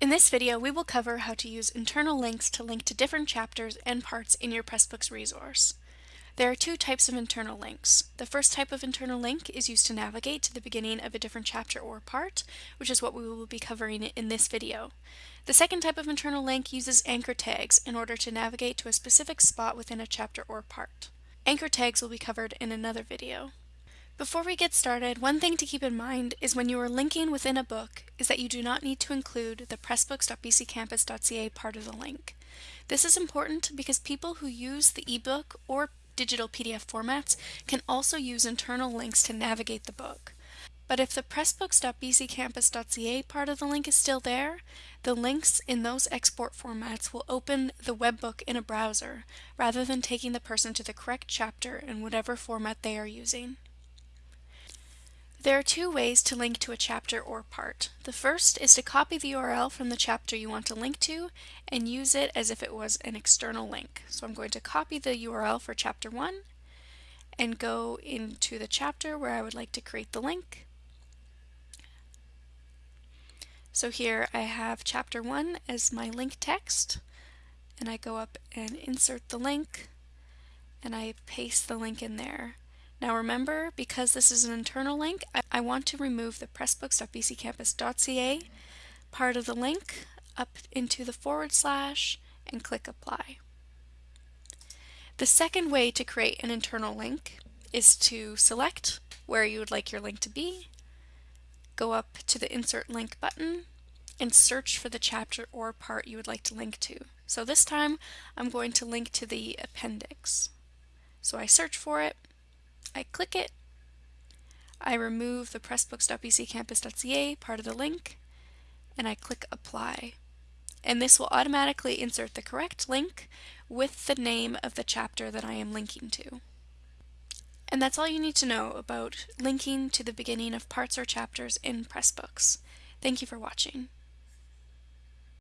In this video, we will cover how to use internal links to link to different chapters and parts in your Pressbooks resource. There are two types of internal links. The first type of internal link is used to navigate to the beginning of a different chapter or part, which is what we will be covering in this video. The second type of internal link uses anchor tags in order to navigate to a specific spot within a chapter or part. Anchor tags will be covered in another video. Before we get started, one thing to keep in mind is when you are linking within a book is that you do not need to include the pressbooks.bccampus.ca part of the link. This is important because people who use the ebook or digital PDF formats can also use internal links to navigate the book. But if the pressbooks.bccampus.ca part of the link is still there, the links in those export formats will open the webbook in a browser, rather than taking the person to the correct chapter in whatever format they are using. There are two ways to link to a chapter or part. The first is to copy the URL from the chapter you want to link to and use it as if it was an external link. So I'm going to copy the URL for chapter 1 and go into the chapter where I would like to create the link. So here I have chapter 1 as my link text and I go up and insert the link and I paste the link in there. Now remember, because this is an internal link, I, I want to remove the pressbooks.bccampus.ca part of the link up into the forward slash and click apply. The second way to create an internal link is to select where you would like your link to be, go up to the insert link button and search for the chapter or part you would like to link to. So this time I'm going to link to the appendix. So I search for it I click it, I remove the pressbooks.bccampus.ca part of the link, and I click apply. And this will automatically insert the correct link with the name of the chapter that I am linking to. And that's all you need to know about linking to the beginning of parts or chapters in Pressbooks. Thank you for watching.